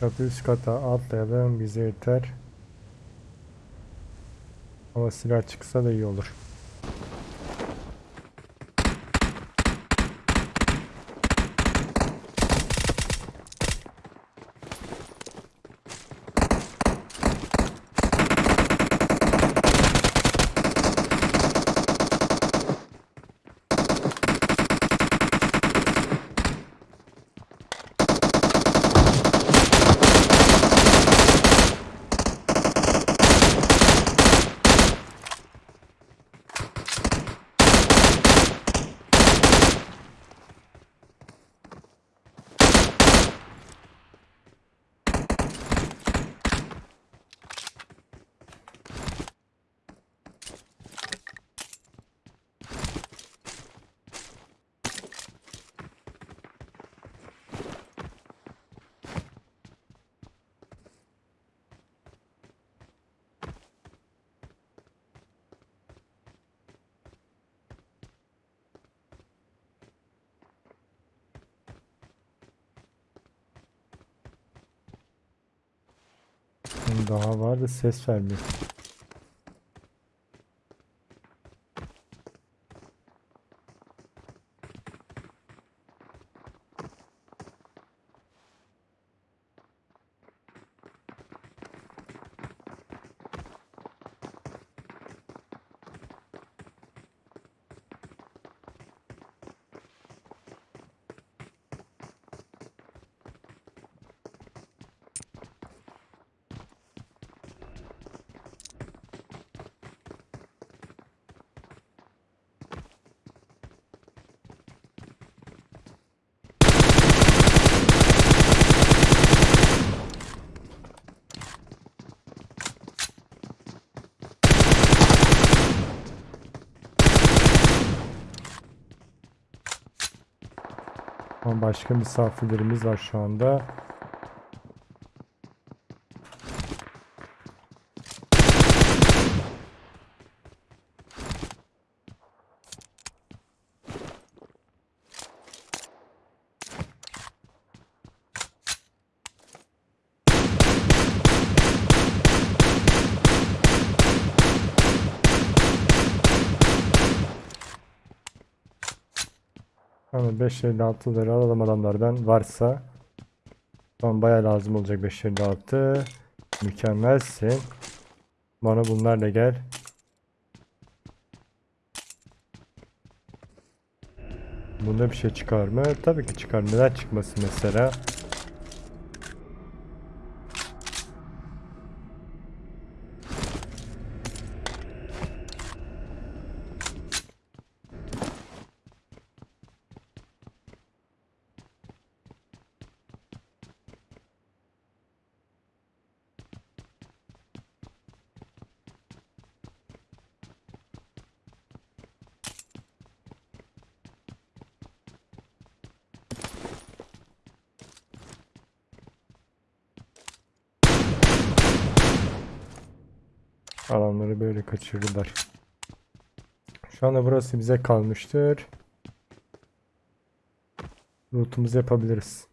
Çatı üst kata atlayalım bize yeter. Ama silah çıksa da iyi olur. Daha var da ses vermiyor. Ama başka misafirlerimiz var şu anda. Ama 556'ları alalım adamlardan varsa. Tamam bayağı lazım olacak 556. Mükemmelsin. Bana bunlarla gel. Bunda bir şey çıkar mı? Tabii ki çıkar. Neden çıkmasın mesela? Alanları böyle kaçırdılar. Şu anda burası bize kalmıştır. Loot'umuzu yapabiliriz.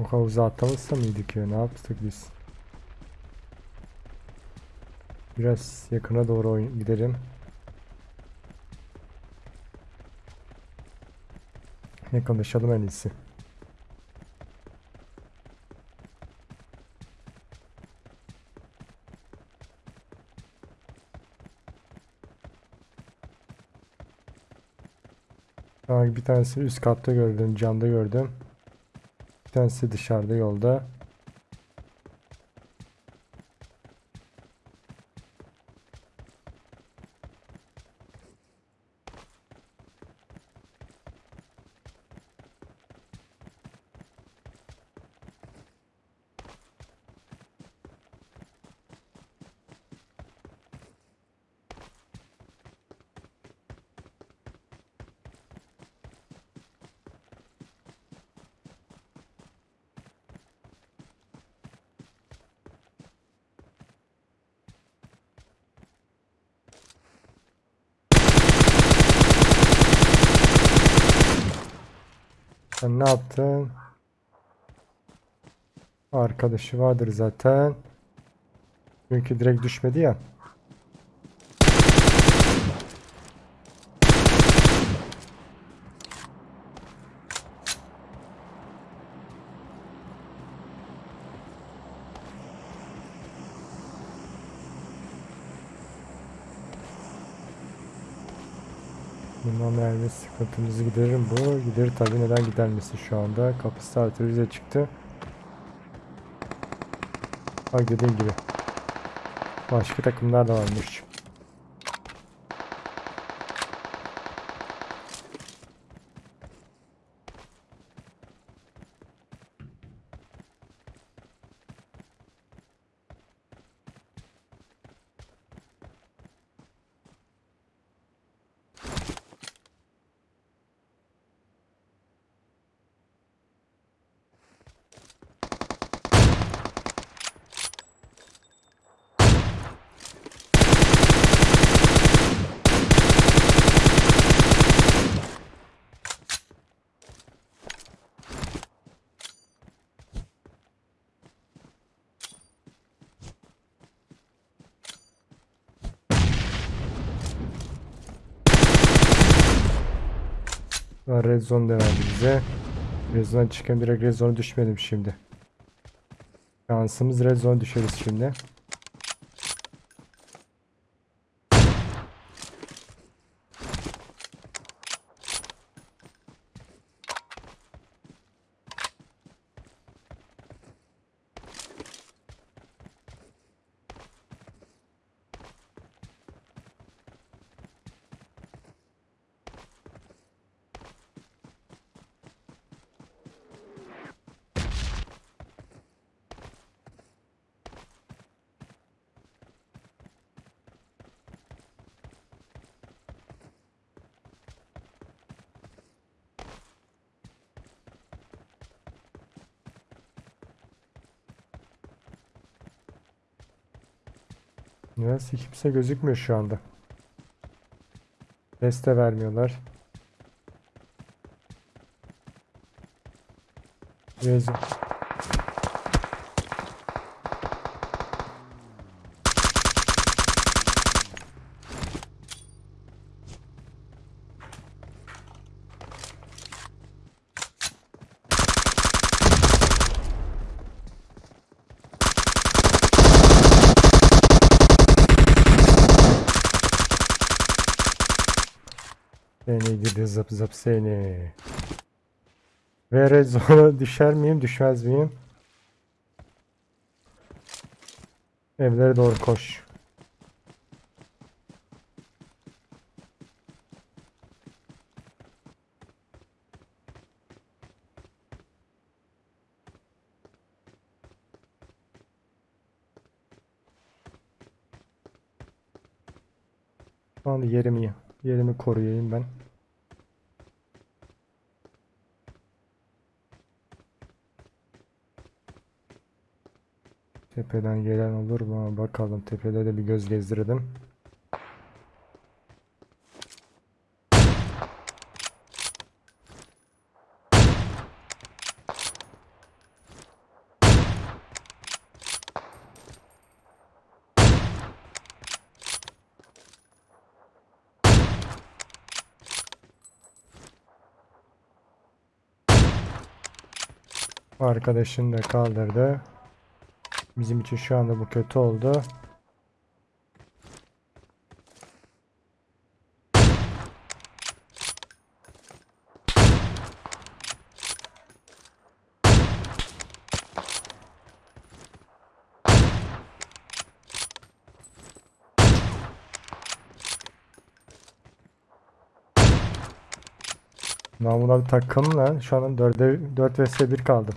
O havuza atlamışsa mıydık ya? Ne yaptık biz? Biraz yakına doğru gidelim. Yakınlaşalım en iyisi. Bir tanesi üst katta gördüm, camda gördüm. Bir tanesi dışarıda yolda. Sen ne yaptın? Arkadaşı vardır zaten. Çünkü direkt düşmedi ya. Bundan mermi sıkıntımızı giderir bu. Giderir tabi neden gidermesi şu anda. Kapısı arterize çıktı. Bak dediğim gibi. Başka takımlar da varmış. Ha, Red zone da verdi bize. Red zone'dan çıkan direkt red zone'a düşmedim şimdi. Şansımız red zone düşeriz şimdi. Neyse kimse gözükmüyor şu anda. Ses de vermiyorlar. Red zone- Seni gidi zıp zıp seni. Ve red zone'a düşer miyim düşmez miyim? Evlere doğru koş. Şu anda yerimi yerimi koruyayım ben. Tepeden gelen olur mu? Bakalım tepede de bir göz gezdirelim. Arkadaşını da kaldırdı. Bizim için şu anda bu kötü oldu. Lan buna bir takım lan. Şu an 4'e 4 vs 1 kaldım.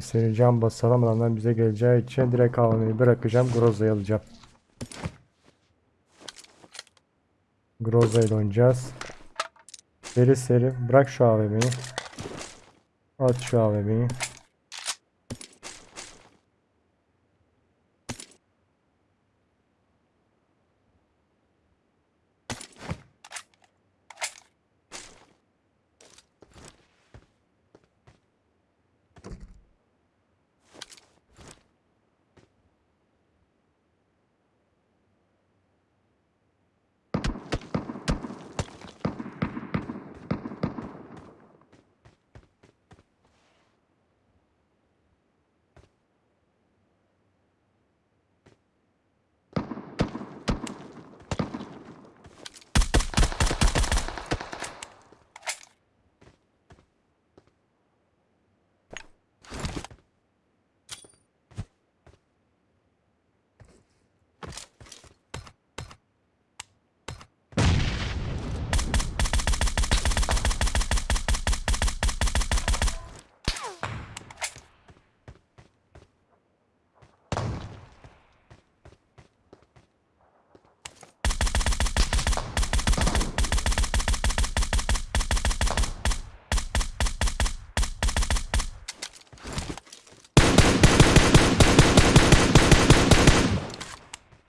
Seni can basalım bize geleceği için direkt AVM'yi bırakacağım. Groza'yı alacağım. Groza ile oynayacağız. Seri seri bırak şu AVM'yi. At şu AVM'yi.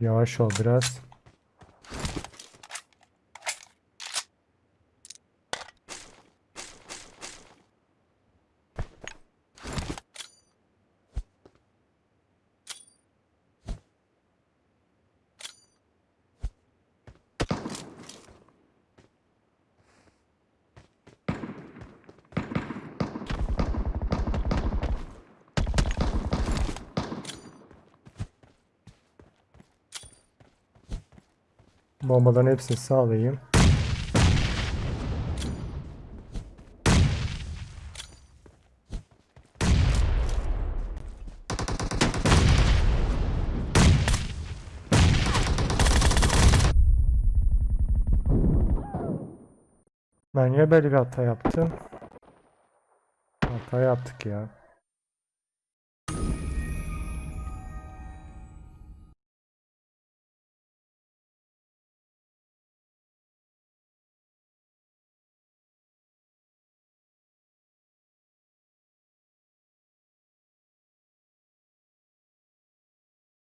Yavaş ol biraz. Bombaların hepsini sağlayayım. Ben niye böyle bir hata yaptım? Hata yaptık ya.